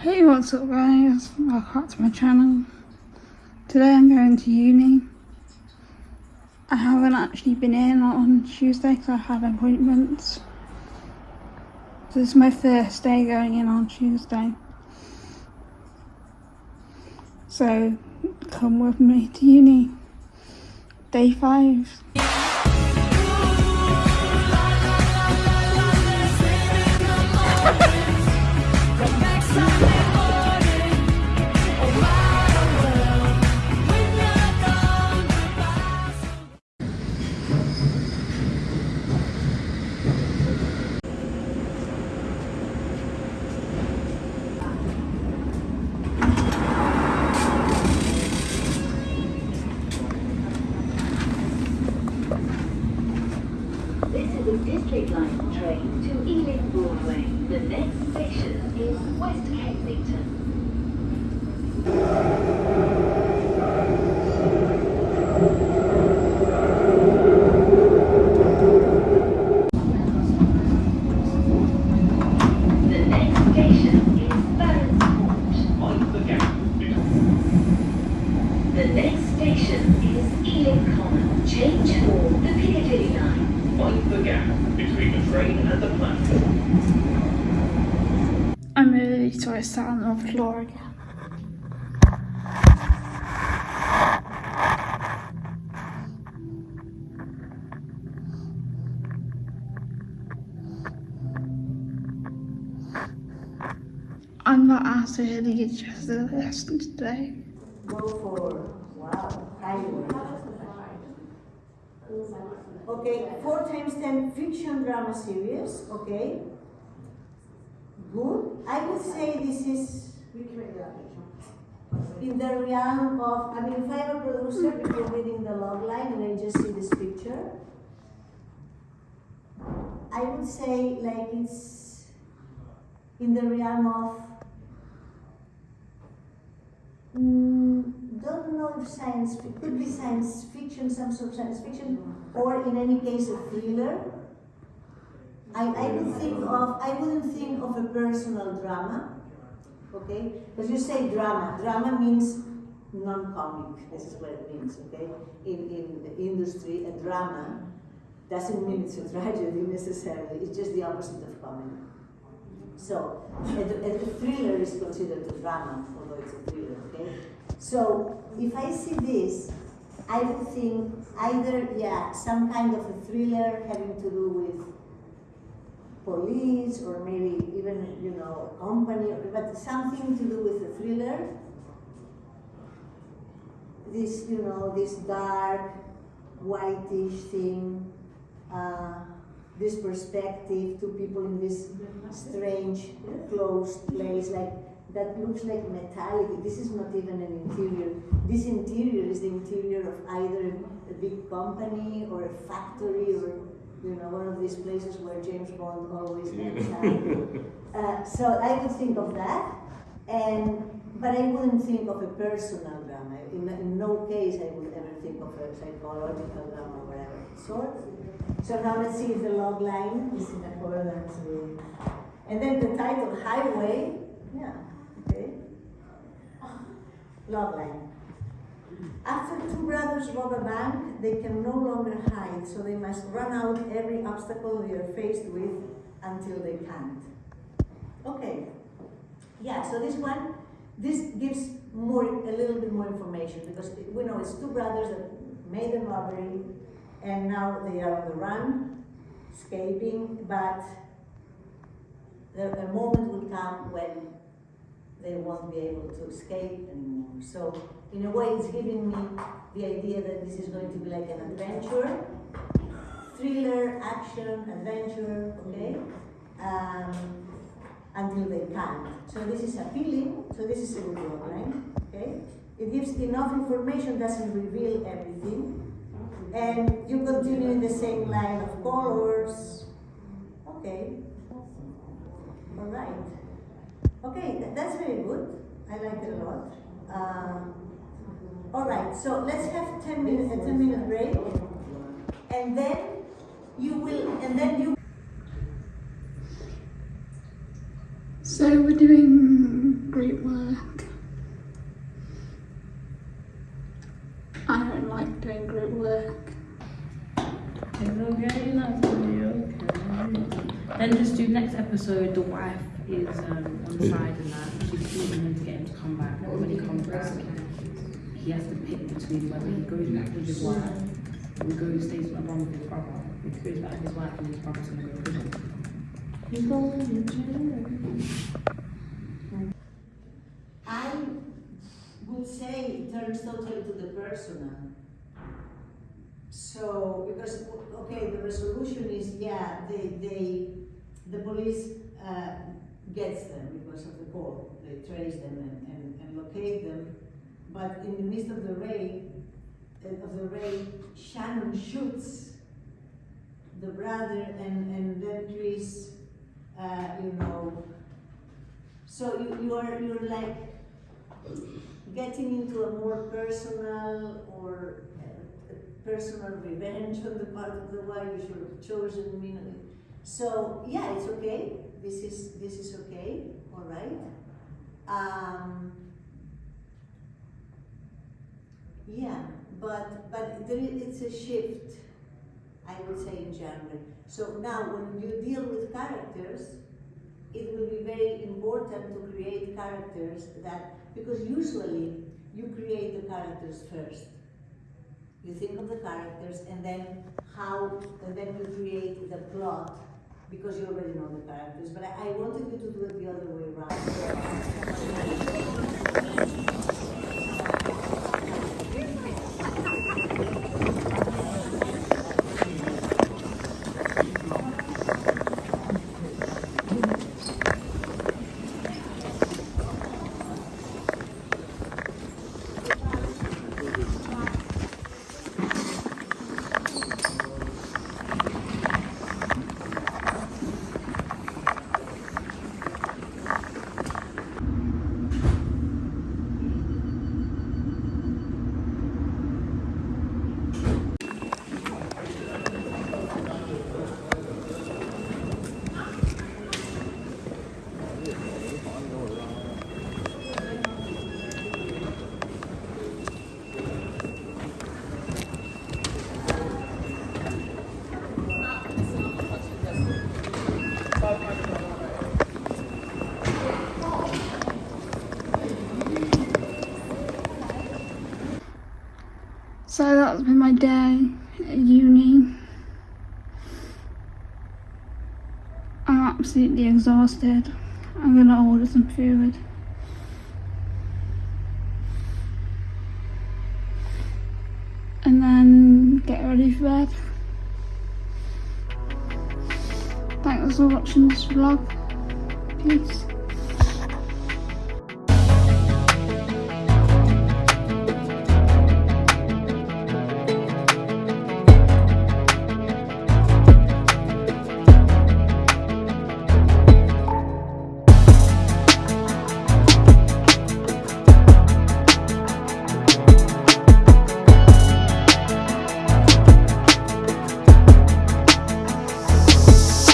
Hey what's up guys, welcome back to my channel. Today I'm going to uni. I haven't actually been in on Tuesday because I had appointments. This is my first day going in on Tuesday. So come with me to uni. Day 5. A District Line train to Ealing Broadway. The next station is West Kensington. The the The next station is Ealing Common. Change for the Piccadilly line. Mind the gap between the train and the platform. I'm really sorry I sat on the floor again. I'm not as early as just the lesson today. go for, wow, highway. Okay, four times ten fiction drama series, okay? Good. I would say this is in the realm of, I mean, if I'm a producer, before reading the log line and I just see this picture, I would say like it's in the realm of Mm, don't know if science, it could be science fiction, some sort of science fiction, or in any case a thriller. I, I would think of, I wouldn't think of a personal drama, okay? Because you say drama, drama means non-comic, this is what it means, okay? In, in the industry, a drama doesn't mean it's a tragedy necessarily, it's just the opposite of comedy. So, a, a, thriller is considered a drama, although it's a thriller, okay? So, if I see this, I would think either, yeah, some kind of a thriller having to do with police or maybe even, you know, a company, or, but something to do with a thriller. This, you know, this dark, whitish thing, uh, this perspective, two people in this strange closed place, like that looks like metallic. This is not even an interior. This interior is the interior of either a big company or a factory or you know one of these places where James Bond always ends up. uh, so I would think of that, and but I wouldn't think of a personal drama. In, in no case I would ever think of a psychological drama or whatever sort. So now let's see if the log line is in accordance with. And then the title Highway, yeah. Log line. After two brothers rob a bank, they can no longer hide, so they must run out every obstacle they are faced with until they can't. Okay. Yeah, so this one, this gives more, a little bit more information because we know it's two brothers that made a robbery and now they are on the run, escaping, but the, moment will come when they won't be able to escape anymore. So, in a way, it's giving me the idea that this is going to be like an adventure, thriller, action, adventure, okay? Um, until they can't. So this is appealing, so this is a good one, right? Okay? It gives enough information, doesn't reveal everything, and you continue in the same line of colors. Okay. All right. Okay, th- that's very good. I like it a lot. Um, all right, so let's have 10 minutes, a 10 minute break. And then you will, and then you So we're doing group work. I don't like doing group work. It's okay, that's gonna be okay. Then just do next episode. The wife is um, on the side and that she's pleading him to get him to come back. But when he comes back, he has to pick between whether he goes back with his wife or he goes stays along with his brother. If he goes back with his wife, and his brother's gonna go to prison. He's going to jail. I would say it turns totally to the personal. So, because, okay, the resolution is, yeah, they, they, the police, uh, gets them because of the call. They trace them and, and, and locate them. But in the midst of the raid, uh, of the raid, Shannon shoots the brother and, and then Chris, uh, you know, so you, you are, you're like getting into a more personal or uh, personal revenge on the part of the wife, you should have chosen me. So yeah, it's okay. This is this is okay. All right. Um, yeah, but but there is, it's a shift. I would say in January. So now, when you deal with characters, it will be very important to create characters that because usually you create the characters first. You think of the characters and then how, and then you create the plot because you already know the characters. But I, I wanted you to do it the other way around. That's been my day at uni. I'm absolutely exhausted. I'm gonna order some food. And then get ready for bed. Thanks for watching this vlog. Peace.